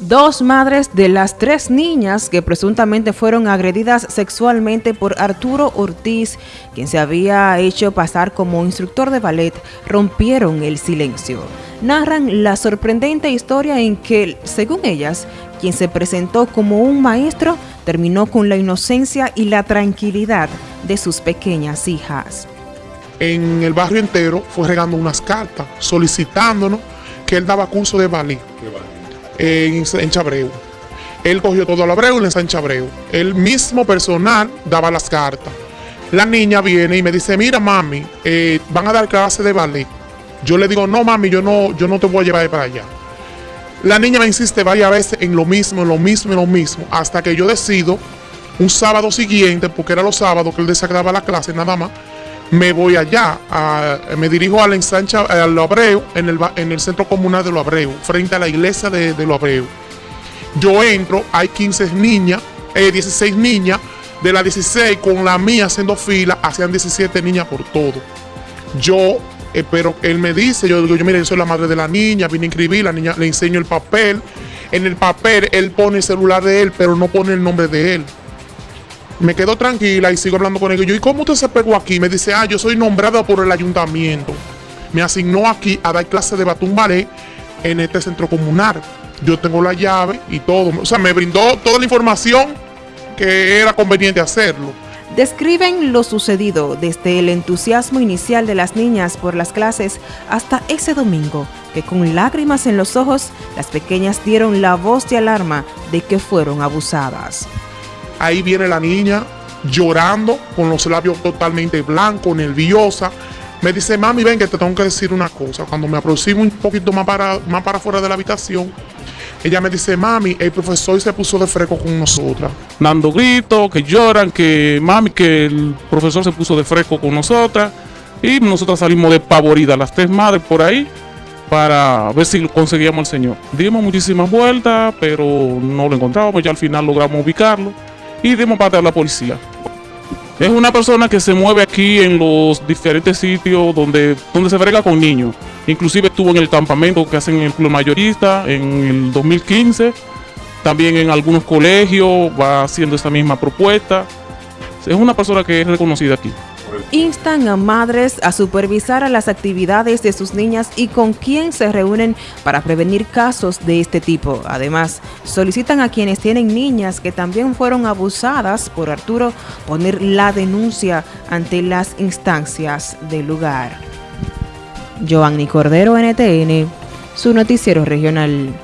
Dos madres de las tres niñas que presuntamente fueron agredidas sexualmente por Arturo Ortiz, quien se había hecho pasar como instructor de ballet, rompieron el silencio. Narran la sorprendente historia en que, según ellas, quien se presentó como un maestro terminó con la inocencia y la tranquilidad de sus pequeñas hijas. En el barrio entero fue regando unas cartas solicitándonos que él daba curso de ballet en, Chabreu. Él cogió todo al Abreu en Chabreu. El mismo personal daba las cartas. La niña viene y me dice, mira mami, eh, van a dar clase de ballet. Yo le digo, no mami, yo no, yo no te voy a llevar para allá. La niña me insiste varias veces en lo mismo, en lo mismo, en lo mismo, hasta que yo decido un sábado siguiente, porque era los sábados que él desagradaba la clase nada más, me voy allá, me dirijo a la ensancha, a Lo Abreu, en el, en el centro comunal de Lo Abreu, frente a la iglesia de, de Lo Abreu. Yo entro, hay 15 niñas, 16 eh, niñas, de las 16 con la mía haciendo fila, hacían 17 niñas por todo. Yo, eh, pero él me dice, yo digo, yo mire, yo soy la madre de la niña, vine a inscribir, la niña le enseño el papel. En el papel él pone el celular de él, pero no pone el nombre de él me quedo tranquila y sigo hablando con ellos. Yo, ¿y cómo usted se pegó aquí? Me dice, ah, yo soy nombrado por el ayuntamiento. Me asignó aquí a dar clase de batún ballet en este centro comunal. Yo tengo la llave y todo. O sea, me brindó toda la información que era conveniente hacerlo. Describen lo sucedido desde el entusiasmo inicial de las niñas por las clases hasta ese domingo, que con lágrimas en los ojos, las pequeñas dieron la voz de alarma de que fueron abusadas. Ahí viene la niña llorando, con los labios totalmente blancos, nerviosa. Me dice, mami, ven que te tengo que decir una cosa. Cuando me aproximo un poquito más para, más para afuera de la habitación, ella me dice, mami, el profesor se puso de fresco con nosotras. Dando gritos, que lloran, que mami, que el profesor se puso de fresco con nosotras. Y nosotras salimos despavoridas, las tres madres por ahí, para ver si conseguíamos al señor. Dimos muchísimas vueltas, pero no lo encontramos, ya al final logramos ubicarlo y dimos parte a la policía. Es una persona que se mueve aquí en los diferentes sitios donde, donde se brega con niños. Inclusive estuvo en el campamento que hacen en el club mayorista en el 2015. También en algunos colegios va haciendo esta misma propuesta. Es una persona que es reconocida aquí instan a madres a supervisar a las actividades de sus niñas y con quién se reúnen para prevenir casos de este tipo. Además, solicitan a quienes tienen niñas que también fueron abusadas por Arturo poner la denuncia ante las instancias del lugar. Giovanni Cordero, NTN, su noticiero regional.